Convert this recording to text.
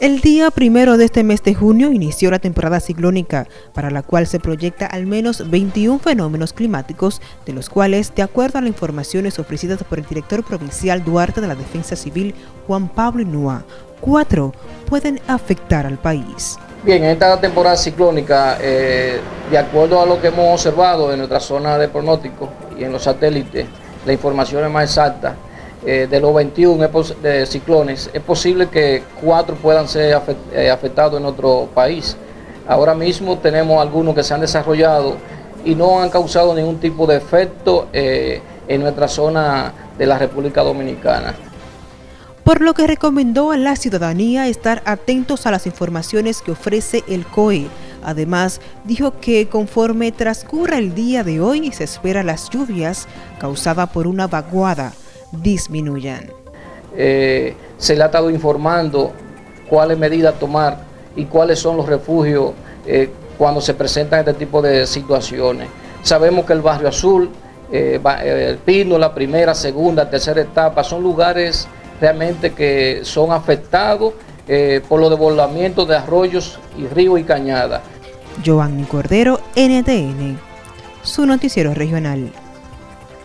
El día primero de este mes de junio inició la temporada ciclónica, para la cual se proyecta al menos 21 fenómenos climáticos, de los cuales, de acuerdo a las informaciones ofrecidas por el director provincial Duarte de la Defensa Civil, Juan Pablo Inúa, cuatro pueden afectar al país. Bien, en esta temporada ciclónica, eh, de acuerdo a lo que hemos observado en nuestra zona de pronóstico y en los satélites, la información es más exacta eh, de los 21 de ciclones, es posible que cuatro puedan ser eh, afectados en otro país. Ahora mismo tenemos algunos que se han desarrollado y no han causado ningún tipo de efecto eh, en nuestra zona de la República Dominicana. Por lo que recomendó a la ciudadanía estar atentos a las informaciones que ofrece el COE. Además, dijo que conforme transcurra el día de hoy se espera las lluvias causadas por una vaguada disminuyan. Eh, se le ha estado informando cuáles medidas tomar y cuáles son los refugios eh, cuando se presentan este tipo de situaciones. Sabemos que el Barrio Azul, eh, el Pino, la primera, segunda, tercera etapa, son lugares realmente que son afectados por los desbordamientos de arroyos y ríos y cañadas. Giovanni Cordero, NTN, su noticiero regional.